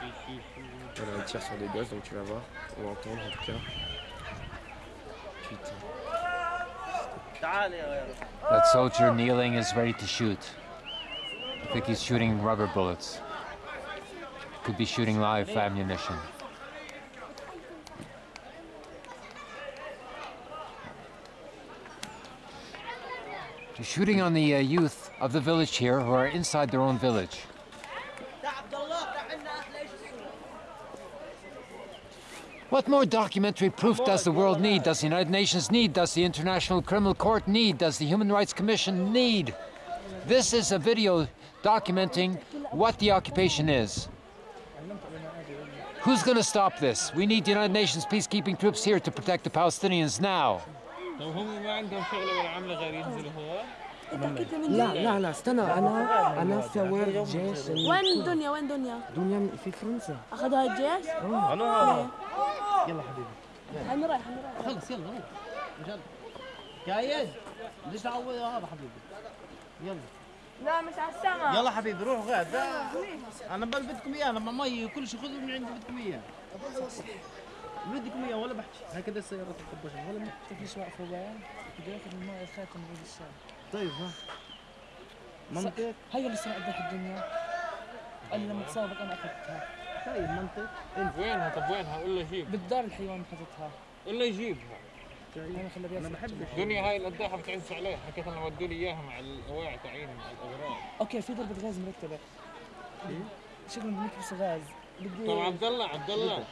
Voilà, il tire sur des gosses, donc tu vas voir, ou entendre en tout cas. Putain. That soldier kneeling is ready to shoot. I think he's shooting rubber bullets. Could be shooting live ammunition. He's shooting on the uh, youth of the village here who are inside their own village. What more documentary proof does the world need? Does the United Nations need? Does the International Criminal Court need? Does the Human Rights Commission need? This is a video documenting what the occupation is. Who's going to stop this? We need the United Nations peacekeeping troops here to protect the Palestinians now. طب هم ما عندهم شغله ولا عمله غير ينزلوا هو لا لا لا استنى انا انا في وين جيش وين دنيا وين دنيا؟ دنيا في فرنسا اخذها الجيش؟ انا يلا حبيبي. أنا رايح أنا رايح خلص يلا يلا. رجال جايز ليش تعود هذا حبيبي؟ يلا. لا مش على السما يلا حبيبي روح غاد أنا بل بدكم إياه أنا مع مي كل شيء خذوا من عندي بدكم إياه. بدكم إياه ولا بحكي. هكذا السيارات الخبشه ولا بحكي. في شوي فوق بدي ياخذ من الماء الخاتم بعيد الشام طيب ها. منطق. هي اللي سمعت الدنيا. قال لي لما تصابك أنا أخذتها. طيب منطق وينها؟ طب وينها؟ قول له جيب. بالدار الحيوان قول له يجيبها أنا خلى أنا بحبش دنيا هاي القداحه بتعز عليه حكيت لنا ودوا لي إياها مع الاواعي تعيين مع الأغراض. أوكي في ضربة غاز مرتبة. شكله بدك بس غاز. بدي طب عبد الله عبد الله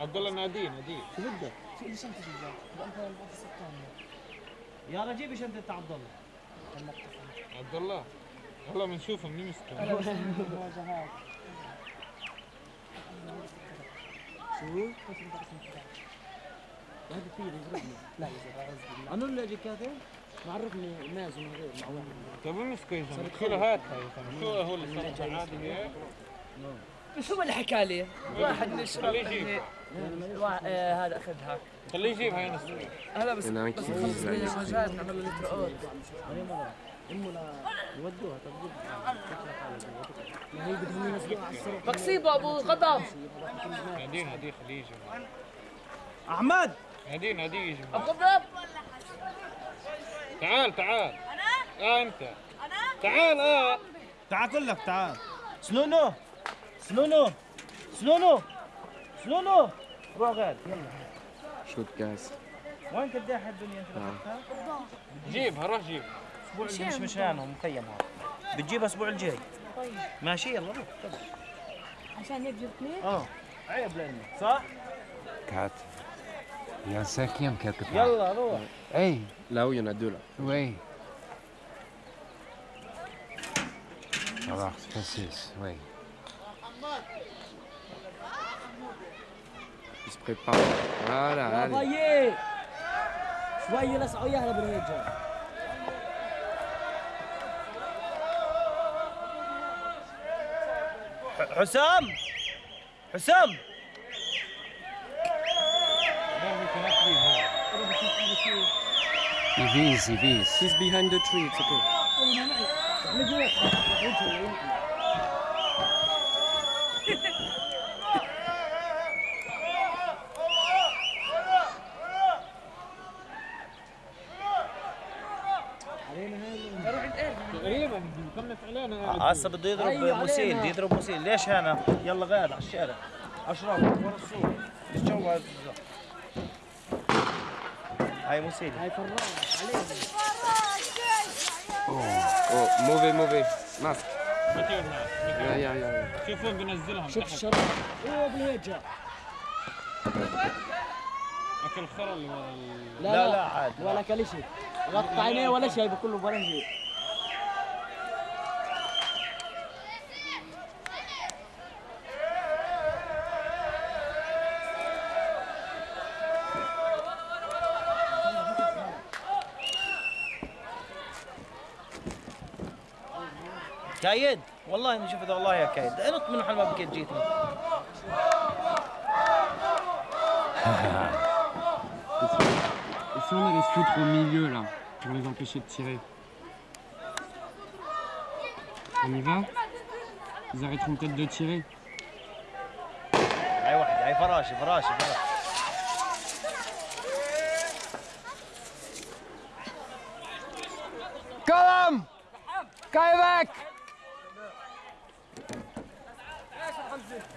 عبد الله ناديه ناديه شو بدك؟ في لي شنطة جوا بقى يا رجيب شنطة عبد الله عبد الله هلا بنشوفه من مسكه أنا بس المواجهات شو؟ هذا في يضربني. لا بالله. أنا اللي أجي كاتب؟ معرفني مازن من غير مع واحد مسكه يا زلمه شو شو هو اللي صار؟ عادي هيك شو اللي حكى لي؟ واحد من الشباب يجيب. آه، هذا اخذها خليه يجيبها يا نسوي هلا بس هناك بس نخلص من المواجهات نعمل له لا يودوها طب ما هي بدهم ينزلوها على السرق أبو غضب ناديه ناديه خليه يجي أحمد! ناديه ناديه يجي أبو غضب تعال تعال. آه أنت. تعال آه. تعال كلك تعال. سنونو. سنونو. سنونو. سنونو. روح غاد يلا. شوت جاز وين كداح الدنيا؟ انت اخذتها؟ جيبها روح جيب أسبوع اللي مش مشانهم مخيم هذا بتجيبها الأسبوع الجاي ماشي يلا روح تفضل. عشان هيك جبتني آه عيب لأنه صح؟ Un cinquième quelque part. يلا روح Là en a deux là. oui. Alors, précise, oui. Il se prépare. Voilà, allez. طيب شوي لسعوا اياها بالهيجة حسام حسام Il vise, il vise. He's behind the tree, it's okay. علينا هسه بده يضرب مسيل بده يضرب مسيل ليش هنا؟ يلا غاد على الشارع. اشرف ورا السوق الجو هذا هاي مسيل هاي Oh, mauvais, mauvais. Masque. بطير معك Ya, ya, ya. ya. شوفوا بنزلهم. شوف تحت. الشراب أوه بالهيجة. أكل خرا اللي ورا ال- لا لا. لا, لا عاد ولا كل شيء. غطى عينيه ولا شيء بكله ولا شيء كايد والله اني شفت والله يا كايد انط من محل ما بكيت جيتني Et si on allait se foutre au milieu là, pour les empêcher de tirer On y va Ils arrêteront peut-être de tirer. هي فراشي فراشي فراشي قلم كايبك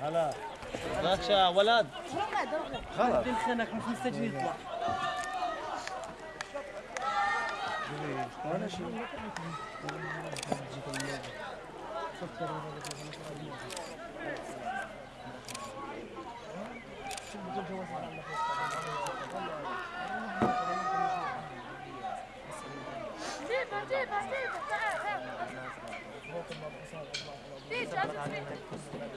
هلا غاتشا ولد خلاص الخناق مش مستجد يطلع جيبها جيبها جيبها تعال تعال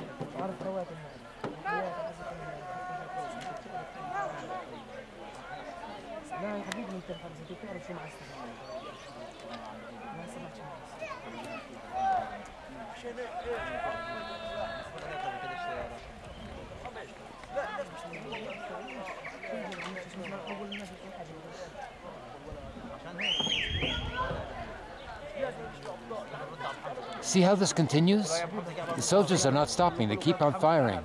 انت الحبس انت تعرف شو معسل ما سمعت شو معسل See how this continues? The soldiers are not stopping, they keep on firing.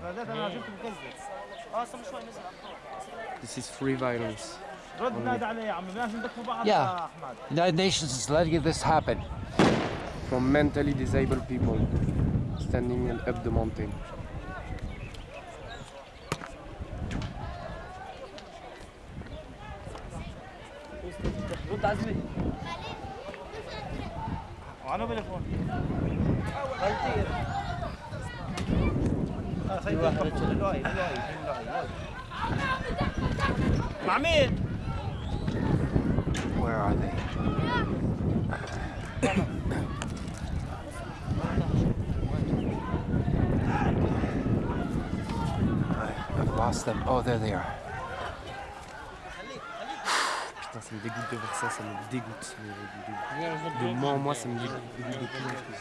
This is free violence. رد نادي عليه يا عمي بدناش ندكوا بعض Yeah. يا احمد The United Nations is letting this happen. From mentally disabled people standing up the mountain. رد عزمي I've lost them. Oh, there they are. Putain, ça me dégoûte de voir ça, ça me dégoûte. De moi en moi, ça me dégoûte de plus en plus.